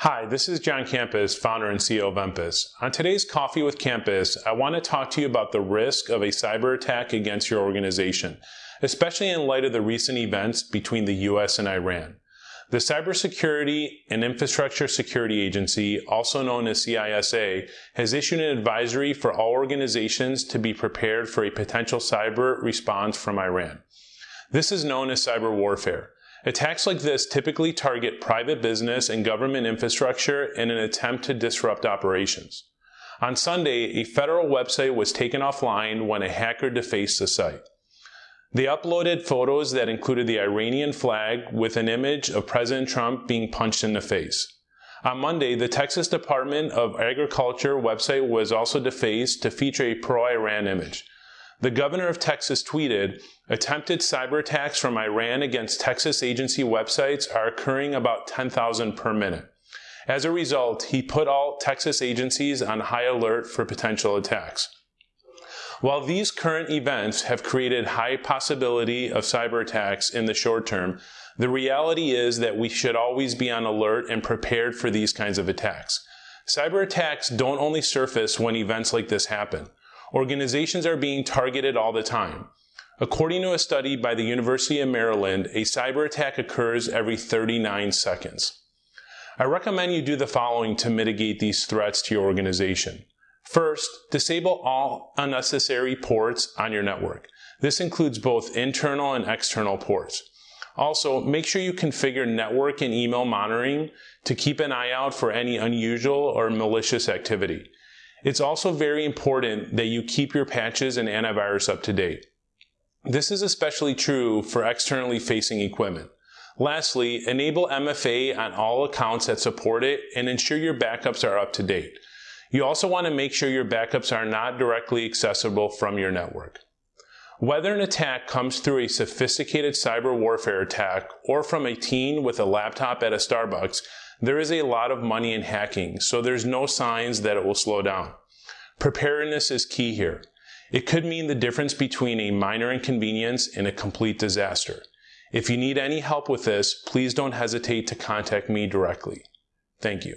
Hi, this is John Campus, founder and CEO of Empus. On today's Coffee with Campus, I want to talk to you about the risk of a cyber attack against your organization, especially in light of the recent events between the US and Iran. The Cybersecurity and Infrastructure Security Agency, also known as CISA, has issued an advisory for all organizations to be prepared for a potential cyber response from Iran. This is known as cyber warfare. Attacks like this typically target private business and government infrastructure in an attempt to disrupt operations. On Sunday, a federal website was taken offline when a hacker defaced the site. They uploaded photos that included the Iranian flag with an image of President Trump being punched in the face. On Monday, the Texas Department of Agriculture website was also defaced to feature a pro-Iran image. The governor of Texas tweeted, attempted cyber attacks from Iran against Texas agency websites are occurring about 10,000 per minute. As a result, he put all Texas agencies on high alert for potential attacks. While these current events have created high possibility of cyber attacks in the short term, the reality is that we should always be on alert and prepared for these kinds of attacks. Cyber attacks don't only surface when events like this happen. Organizations are being targeted all the time. According to a study by the University of Maryland, a cyber attack occurs every 39 seconds. I recommend you do the following to mitigate these threats to your organization. First, disable all unnecessary ports on your network. This includes both internal and external ports. Also, make sure you configure network and email monitoring to keep an eye out for any unusual or malicious activity. It's also very important that you keep your patches and antivirus up to date. This is especially true for externally facing equipment. Lastly, enable MFA on all accounts that support it and ensure your backups are up to date. You also want to make sure your backups are not directly accessible from your network. Whether an attack comes through a sophisticated cyber warfare attack or from a teen with a laptop at a Starbucks, there is a lot of money in hacking, so there's no signs that it will slow down. Preparedness is key here. It could mean the difference between a minor inconvenience and a complete disaster. If you need any help with this, please don't hesitate to contact me directly. Thank you.